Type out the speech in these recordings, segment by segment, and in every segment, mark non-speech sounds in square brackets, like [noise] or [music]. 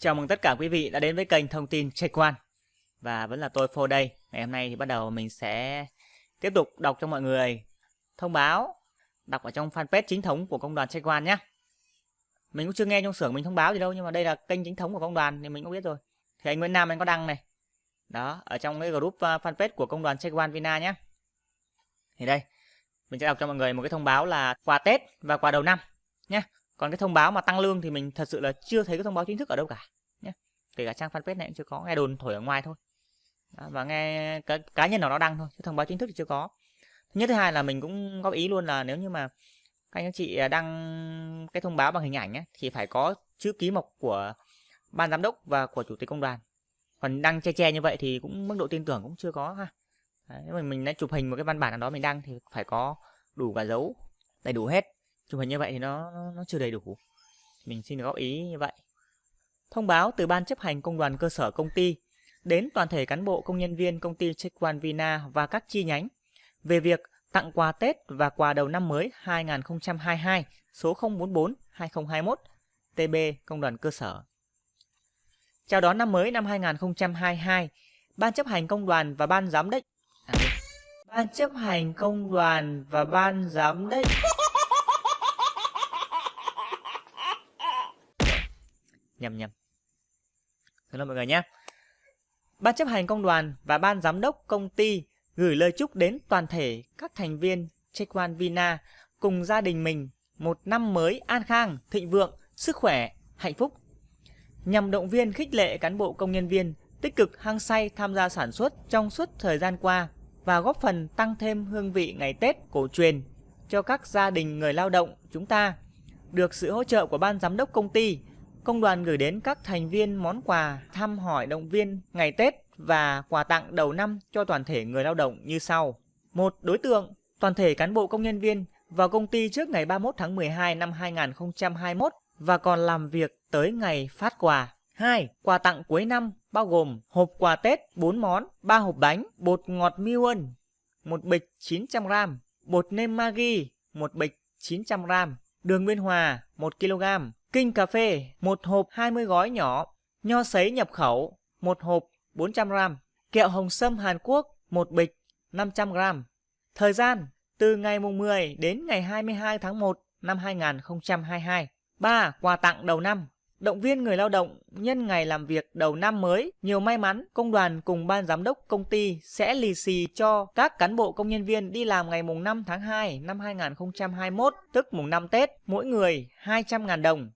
Chào mừng tất cả quý vị đã đến với kênh thông tin Trạch Quan. Và vẫn là tôi Phô đây. Ngày hôm nay thì bắt đầu mình sẽ tiếp tục đọc cho mọi người thông báo Đọc ở trong fanpage chính thống của công đoàn Trạch Quan nhé. Mình cũng chưa nghe trong xưởng mình thông báo gì đâu Nhưng mà đây là kênh chính thống của công đoàn thì mình cũng biết rồi. Thì anh Nguyễn Nam anh có đăng này. Đó, ở trong cái group ờ, fanpage của công đoàn Trạch Quan Vina nhé. Thì đây, mình sẽ đọc cho mọi người một cái thông báo là quà Tết và quà đầu năm nhé còn cái thông báo mà tăng lương thì mình thật sự là chưa thấy cái thông báo chính thức ở đâu cả nhé kể cả trang fanpage này cũng chưa có nghe đồn thổi ở ngoài thôi. Đó, và nghe cá, cá nhân nào đó đăng thôi chứ thông báo chính thức thì chưa có. Thứ nhất thứ hai là mình cũng góp ý luôn là nếu như mà các anh chị à, đăng cái thông báo bằng hình ảnh ấy, thì phải có chữ ký mộc của ban giám đốc và của chủ tịch công đoàn. Còn đăng che che như vậy thì cũng mức độ tin tưởng cũng chưa có ha. Đấy, nếu mà mình đã chụp hình một cái văn bản nào đó mình đăng thì phải có đủ cả dấu đầy đủ hết chụp hình như vậy thì nó, nó, nó chưa đầy đủ. Mình xin góp ý như vậy. Thông báo từ ban chấp hành công đoàn cơ sở công ty đến toàn thể cán bộ công nhân viên công ty Chequan Vina và các chi nhánh về việc tặng quà Tết và quà đầu năm mới 2022 số 044 2021 TB công đoàn cơ sở. Chào đón năm mới năm 2022, Ban chấp hành công đoàn và ban giám đốc à, Ban chấp hành công đoàn và ban giám đốc nhầm nhầm xin lỗi mọi người nhé ban chấp hành công đoàn và ban giám đốc công ty gửi lời chúc đến toàn thể các thành viên Chequan Vina cùng gia đình mình một năm mới an khang, thịnh vượng, sức khỏe, hạnh phúc. Nhằm động viên khích lệ cán bộ công nhân viên tích cực hăng say tham gia sản xuất trong suốt thời gian qua và góp phần tăng thêm hương vị ngày Tết cổ truyền cho các gia đình người lao động chúng ta. Được sự hỗ trợ của ban giám đốc công ty, công đoàn gửi đến các thành viên món quà thăm hỏi động viên ngày Tết và quà tặng đầu năm cho toàn thể người lao động như sau. Một đối tượng, toàn thể cán bộ công nhân viên vào công ty trước ngày 31 tháng 12 năm 2021 và còn làm việc tới ngày phát quà. 2. Quà tặng cuối năm bao gồm hộp quà Tết 4 món, 3 hộp bánh, bột ngọt Miwon, một bịch 900g, bột nêm Maggi, một bịch 900g, đường Nguyên Hòa 1 kg, Kinh cà phê, một hộp 20 gói nhỏ, nho sấy nhập khẩu, một hộp 400g, kẹo hồng sâm Hàn Quốc, một bịch 500g. Thời gian từ ngày mùng 10 đến ngày 22 tháng 1 năm 2022. 3. Quà tặng đầu năm Động viên người lao động nhân ngày làm việc đầu năm mới nhiều may mắn, công đoàn cùng ban giám đốc công ty sẽ lì xì cho các cán bộ công nhân viên đi làm ngày mùng 5 tháng 2 năm 2021, tức mùng 5 Tết, mỗi người 200.000 đồng.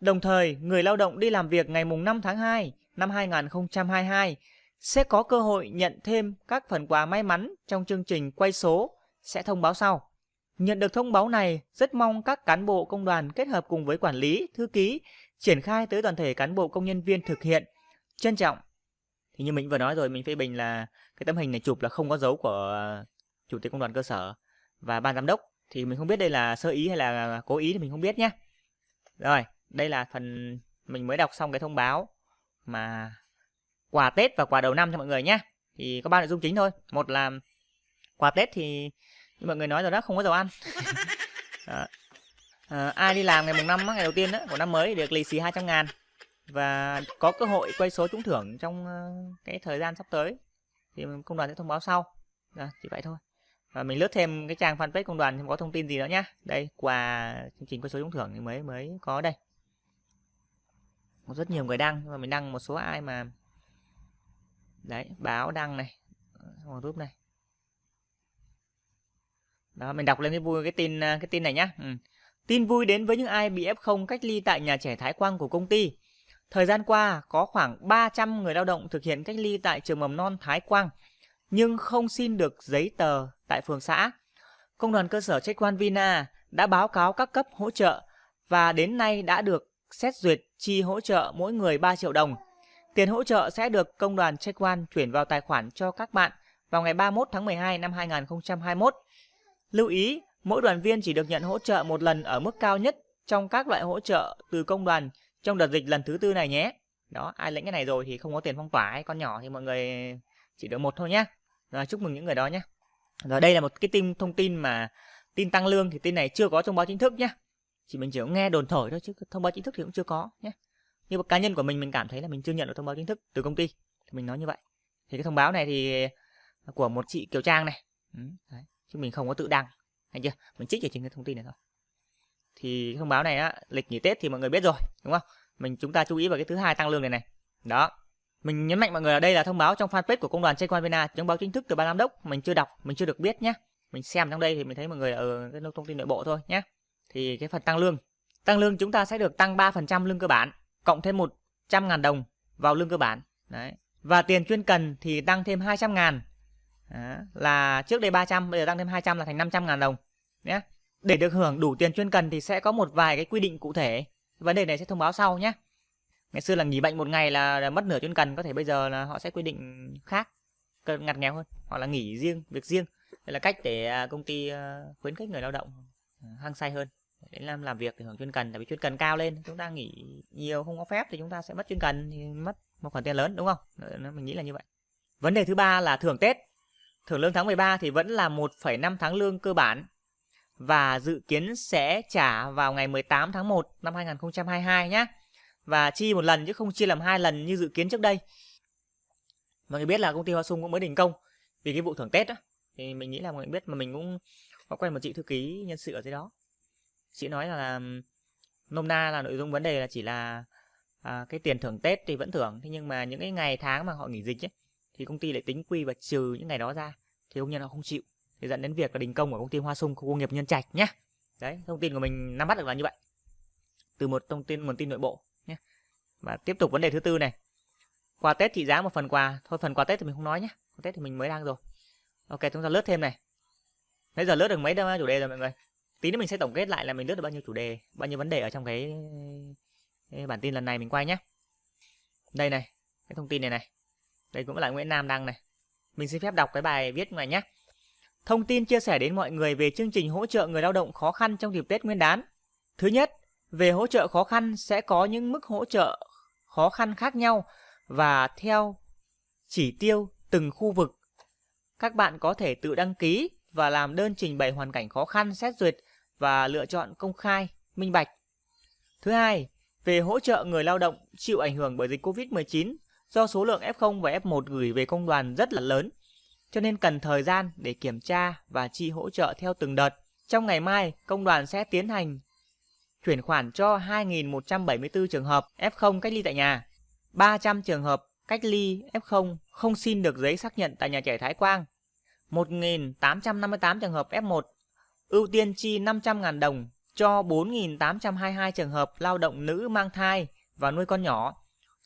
Đồng thời, người lao động đi làm việc ngày mùng 5 tháng 2 năm 2022 sẽ có cơ hội nhận thêm các phần quà may mắn trong chương trình quay số sẽ thông báo sau. Nhận được thông báo này, rất mong các cán bộ công đoàn kết hợp cùng với quản lý, thư ký triển khai tới toàn thể cán bộ công nhân viên thực hiện. Trân trọng. Thì như mình vừa nói rồi, mình phê bình là cái tấm hình này chụp là không có dấu của chủ tịch công đoàn cơ sở và ban giám đốc thì mình không biết đây là sơ ý hay là cố ý thì mình không biết nhé. Rồi, đây là phần mình mới đọc xong cái thông báo mà quà Tết và quà đầu năm cho mọi người nhé. Thì có ba nội dung chính thôi. Một là quà Tết thì như mọi người nói rồi đó không có dầu ăn. [laughs] đó. À, ai đi làm ngày mùng năm ngày đầu tiên đó, của năm mới được lì xì 200 ngàn và có cơ hội quay số trúng thưởng trong cái thời gian sắp tới thì công đoàn sẽ thông báo sau. Rồi, chỉ vậy thôi. Và mình lướt thêm cái trang fanpage công đoàn thì có thông tin gì nữa nhá. Đây, quà chương trình quay số trúng thưởng thì mới mới có đây có rất nhiều người đăng, nhưng mà mình đăng một số ai mà đấy, báo đăng này trong group này. Đó, mình đọc lên cái vui, cái tin à, cái tin này nhá. Ừ. tin vui đến với những ai bị f0 cách ly tại nhà trẻ Thái Quang của công ty. Thời gian qua, có khoảng 300 người lao động thực hiện cách ly tại trường mầm non Thái Quang, nhưng không xin được giấy tờ tại phường xã. Công đoàn cơ sở trách quan Vina đã báo cáo các cấp hỗ trợ và đến nay đã được xét duyệt chi hỗ trợ mỗi người 3 triệu đồng. Tiền hỗ trợ sẽ được công đoàn Check chuyển vào tài khoản cho các bạn vào ngày 31 tháng 12 năm 2021. Lưu ý, mỗi đoàn viên chỉ được nhận hỗ trợ một lần ở mức cao nhất trong các loại hỗ trợ từ công đoàn trong đợt dịch lần thứ tư này nhé. Đó, ai lĩnh cái này rồi thì không có tiền phong tỏa hay con nhỏ thì mọi người chỉ được một thôi nhé. Rồi, chúc mừng những người đó nhé. Rồi đây là một cái tin thông tin mà tin tăng lương thì tin này chưa có trong báo chính thức nhé chỉ mình chỉ có nghe đồn thổi thôi chứ thông báo chính thức thì cũng chưa có nhé. Như cá nhân của mình mình cảm thấy là mình chưa nhận được thông báo chính thức từ công ty. Thì mình nói như vậy. Thì cái thông báo này thì à, của một chị Kiều Trang này. Ừ, đấy. chứ mình không có tự đăng. Hay chưa? Mình trích ở trên cái thông tin này thôi. Thì thông báo này á lịch nghỉ Tết thì mọi người biết rồi đúng không? Mình chúng ta chú ý vào cái thứ hai tăng lương này này. Đó. Mình nhấn mạnh mọi người là đây là thông báo trong fanpage của công đoàn Check Vina thông báo chính thức từ ban giám đốc. Mình chưa đọc mình chưa được biết nhé. Mình xem trong đây thì mình thấy mọi người ở cái thông tin nội bộ thôi nhé thì cái phần tăng lương. Tăng lương chúng ta sẽ được tăng 3% lương cơ bản cộng thêm 100 ngàn đồng vào lương cơ bản. Đấy. Và tiền chuyên cần thì tăng thêm 200 ngàn. Đó, là trước đây 300 bây giờ tăng thêm 200 là thành 500 ngàn đồng. Nhé. Để được hưởng đủ tiền chuyên cần thì sẽ có một vài cái quy định cụ thể. Vấn đề này sẽ thông báo sau nhé. Ngày xưa là nghỉ bệnh một ngày là mất nửa chuyên cần có thể bây giờ là họ sẽ quy định khác ngặt nghèo hơn. Hoặc là nghỉ riêng việc riêng. Đây là cách để à, công ty à, khuyến khích người lao động à, hăng say hơn để làm làm việc thì hưởng chuyên cần tại vì chuyên cần cao lên chúng ta nghỉ nhiều không có phép thì chúng ta sẽ mất chuyên cần thì mất một khoản tiền lớn đúng không? Mình nghĩ là như vậy. Vấn đề thứ ba là thưởng tết. Thưởng lương tháng 13 thì vẫn là 1,5 tháng lương cơ bản và dự kiến sẽ trả vào ngày 18 tháng 1 năm 2022 nhé và chi một lần chứ không chia làm hai lần như dự kiến trước đây. Mọi người biết là công ty Hoa Sung cũng mới đình công vì cái vụ thưởng Tết đó thì mình nghĩ là mọi người biết mà mình cũng có quen một chị thư ký nhân sự ở dưới đó chị nói là, nôm na là nội dung vấn đề là chỉ là à, cái tiền thưởng Tết thì vẫn thưởng thế nhưng mà những cái ngày tháng mà họ nghỉ dịch ấy, thì công ty lại tính quy và trừ những ngày đó ra thì công nhân họ không chịu. Thì dẫn đến việc là đình công của công ty Hoa Sung khu công nghiệp Nhân Trạch nhé đấy thông tin của mình nắm bắt được là như vậy. Từ một thông tin nguồn tin nội bộ nhé và tiếp tục vấn đề thứ tư này. Quà Tết trị giá một phần quà. Thôi phần quà Tết thì mình không nói nhé quà Tết thì mình mới đang rồi. Ok chúng ta lướt thêm này. Bây giờ lướt được mấy chủ đề rồi mọi người? Tí nữa mình sẽ tổng kết lại là mình lướt được bao nhiêu chủ đề bao nhiêu vấn đề ở trong cái, cái bản tin lần này mình quay nhé đây này cái thông tin này này. Đây cũng là Nguyễn Nam đăng này. Mình xin phép đọc cái bài viết này nhé thông tin chia sẻ đến mọi người về chương trình hỗ trợ người lao động khó khăn trong dịp Tết Nguyên đán. Thứ nhất về hỗ trợ khó khăn sẽ có những mức hỗ trợ khó khăn khác nhau và theo chỉ tiêu từng khu vực. Các bạn có thể tự đăng ký và làm đơn trình bày hoàn cảnh khó khăn xét duyệt và lựa chọn công khai, minh bạch. Thứ hai, về hỗ trợ người lao động chịu ảnh hưởng bởi dịch Covid-19 do số lượng F0 và F1 gửi về công đoàn rất là lớn, cho nên cần thời gian để kiểm tra và chi hỗ trợ theo từng đợt. Trong ngày mai, công đoàn sẽ tiến hành chuyển khoản cho 2.174 trường hợp F0 cách ly tại nhà, 300 trường hợp cách ly F0 không xin được giấy xác nhận tại nhà trẻ Thái Quang, 1.858 trường hợp F1 ưu tiên chi 500.000 đồng cho 4.822 trường hợp lao động nữ mang thai và nuôi con nhỏ.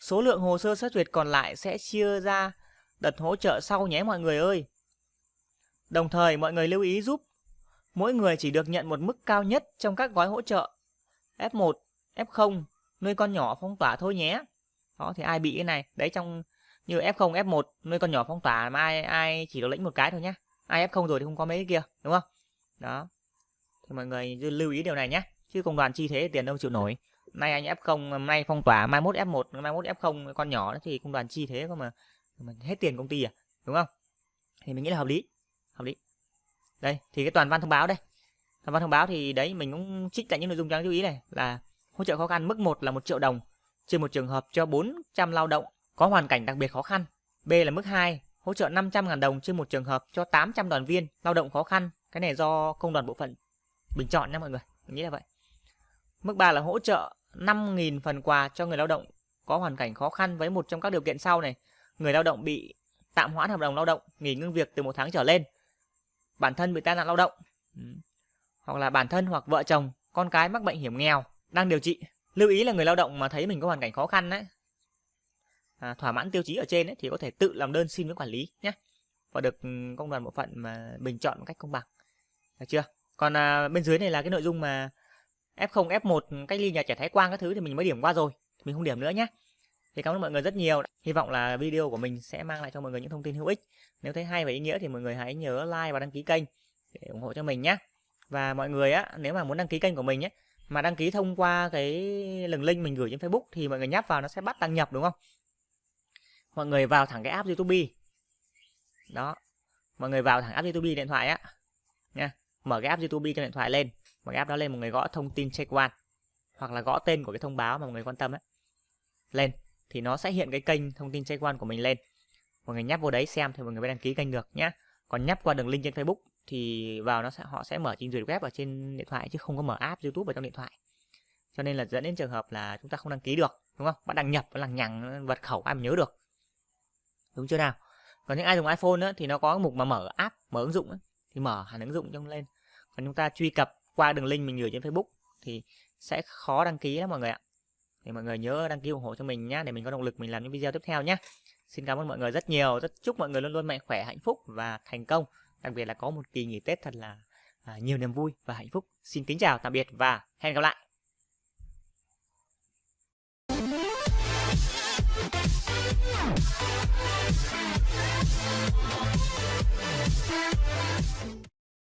Số lượng hồ sơ xét duyệt còn lại sẽ chia ra đợt hỗ trợ sau nhé mọi người ơi. Đồng thời mọi người lưu ý giúp mỗi người chỉ được nhận một mức cao nhất trong các gói hỗ trợ F1, F0, nuôi con nhỏ phong tỏa thôi nhé. Đó thì ai bị cái này, đấy trong như F0, F1 nuôi con nhỏ phong tỏa mà ai ai chỉ được lĩnh một cái thôi nhé. Ai F0 rồi thì không có mấy cái kia, đúng không? Đó. Thì mọi người lưu ý điều này nhé. Chứ công đoàn chi thế tiền đâu chịu nổi. Nay anh F0, nay phong tỏa, mai mốt F1, mai mốt F0 con nhỏ thì công đoàn chi thế cơ mà, mà hết tiền công ty à, đúng không? Thì mình nghĩ là hợp lý. Hợp lý. Đây, thì cái toàn văn thông báo đây. Toàn văn thông báo thì đấy mình cũng trích lại những nội dung đáng chú ý này là hỗ trợ khó khăn mức 1 là 1 triệu đồng trên một trường hợp cho 400 lao động có hoàn cảnh đặc biệt khó khăn. B là mức 2, hỗ trợ 500.000 đồng trên một trường hợp cho 800 đoàn viên lao động khó khăn. Cái này do công đoàn bộ phận bình chọn nha mọi người. Mình nghĩ là vậy. Mức 3 là hỗ trợ 5.000 phần quà cho người lao động có hoàn cảnh khó khăn với một trong các điều kiện sau này. Người lao động bị tạm hoãn hợp đồng lao động, nghỉ ngưng việc từ một tháng trở lên. Bản thân bị tai nạn lao động. Ừ, hoặc là bản thân hoặc vợ chồng, con cái mắc bệnh hiểm nghèo, đang điều trị. Lưu ý là người lao động mà thấy mình có hoàn cảnh khó khăn đấy, à, thỏa mãn tiêu chí ở trên ấy, thì có thể tự làm đơn xin với quản lý nhé và được ừ, công đoàn bộ phận mà bình chọn một cách công bằng được chưa? Còn à, bên dưới này là cái nội dung mà F0 F1 cách ly nhà trẻ Thái Quang các thứ thì mình mới điểm qua rồi. Mình không điểm nữa nhé thì cảm ơn mọi người rất nhiều. Hy vọng là video của mình sẽ mang lại cho mọi người những thông tin hữu ích. Nếu thấy hay và ý nghĩa thì mọi người hãy nhớ like và đăng ký kênh để ủng hộ cho mình nhé và mọi người á nếu mà muốn đăng ký kênh của mình nhé mà đăng ký thông qua cái đường link mình gửi trên Facebook thì mọi người nhấp vào nó sẽ bắt đăng nhập đúng không? Mọi người vào thẳng cái app YouTube. Đó. Mọi người vào thẳng app YouTube điện thoại á. Nha mở cái app YouTube trên điện thoại lên mở cái app đó lên một người gõ thông tin check one hoặc là gõ tên của cái thông báo mà mọi người quan tâm ấy lên thì nó sẽ hiện cái kênh thông tin check one của mình lên. Mọi người nhấp vô đấy xem thì mọi người mới đăng ký kênh được nhé còn nhấp qua đường link trên Facebook thì vào nó sẽ họ sẽ mở trình duyệt web ở trên điện thoại chứ không có mở app YouTube ở trong điện thoại. Cho nên là dẫn đến trường hợp là chúng ta không đăng ký được đúng không? Bạn đăng nhập và lằng nhằng vật khẩu ai mà nhớ được. Đúng chưa nào? Còn những ai dùng iPhone á, thì nó có mục mà mở app mở ứng dụng á, thì mở hẳn ứng dụng trong lên còn chúng ta truy cập qua đường link mình gửi trên Facebook thì sẽ khó đăng ký lắm mọi người ạ. Thì mọi người nhớ đăng ký ủng hộ cho mình nhé để mình có động lực mình làm những video tiếp theo nhé xin cảm ơn mọi người rất nhiều. Rất chúc mọi người luôn luôn mạnh khỏe, hạnh phúc và thành công. Đặc biệt là có một kỳ nghỉ Tết thật là à, nhiều niềm vui và hạnh phúc. Xin kính chào, tạm biệt và hẹn gặp lại!